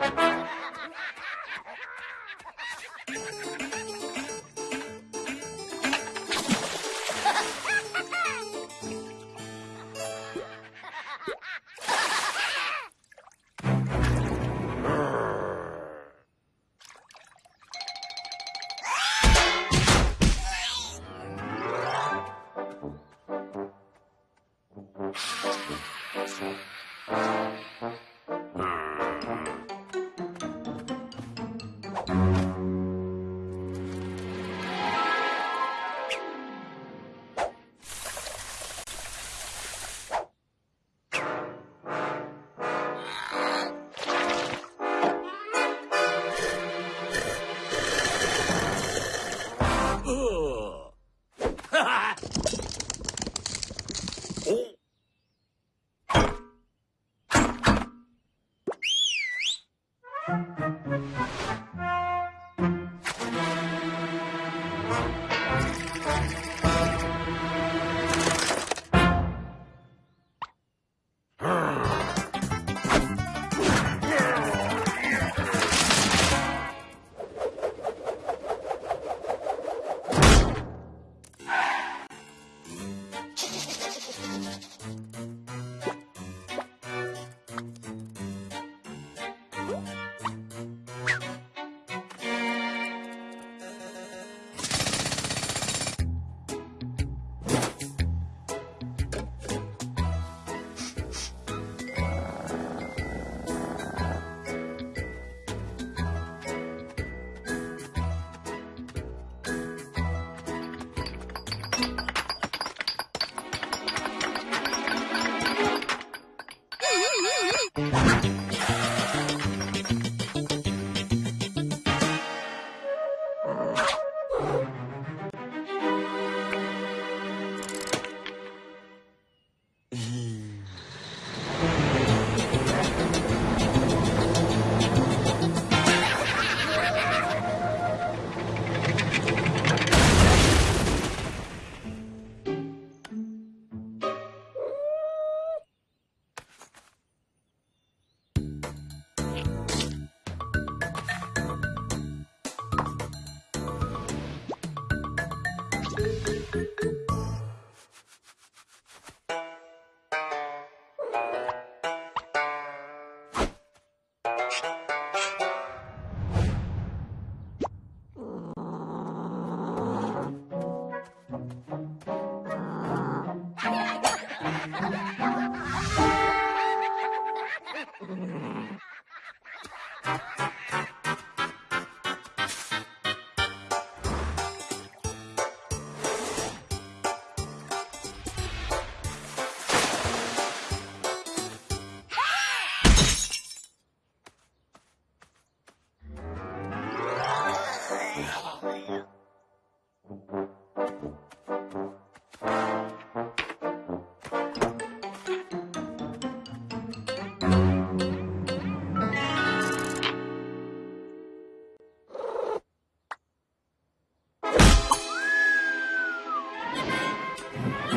Oh.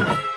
you.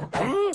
Hmm?